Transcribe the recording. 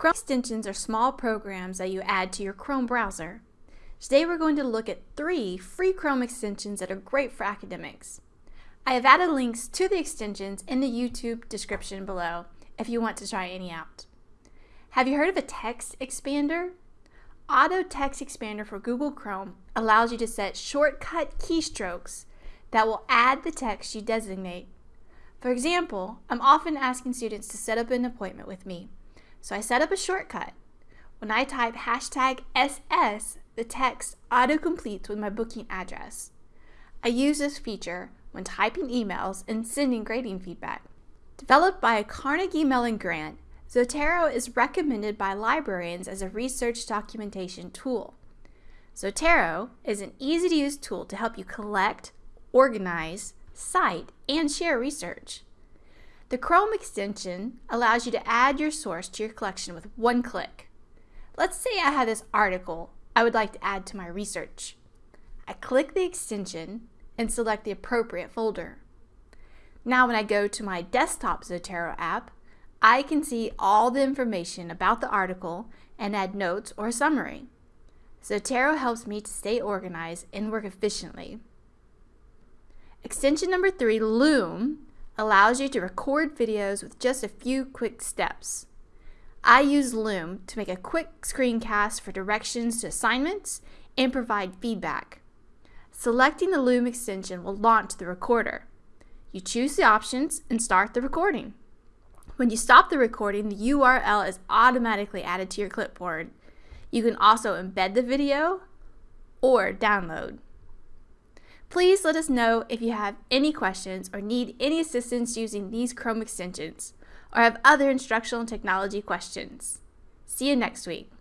Chrome extensions are small programs that you add to your Chrome browser. Today we're going to look at three free Chrome extensions that are great for academics. I have added links to the extensions in the YouTube description below if you want to try any out. Have you heard of a text expander? Auto Text Expander for Google Chrome allows you to set shortcut keystrokes that will add the text you designate. For example, I'm often asking students to set up an appointment with me. So I set up a shortcut. When I type hashtag SS, the text auto-completes with my booking address. I use this feature when typing emails and sending grading feedback. Developed by a Carnegie Mellon grant, Zotero is recommended by librarians as a research documentation tool. Zotero is an easy-to-use tool to help you collect, organize, cite, and share research. The Chrome extension allows you to add your source to your collection with one click. Let's say I have this article I would like to add to my research. I click the extension and select the appropriate folder. Now when I go to my desktop Zotero app, I can see all the information about the article and add notes or a summary. Zotero helps me to stay organized and work efficiently. Extension number three, Loom, allows you to record videos with just a few quick steps. I use Loom to make a quick screencast for directions to assignments and provide feedback. Selecting the Loom extension will launch the recorder. You choose the options and start the recording. When you stop the recording, the URL is automatically added to your clipboard. You can also embed the video or download. Please let us know if you have any questions or need any assistance using these Chrome extensions or have other instructional technology questions. See you next week.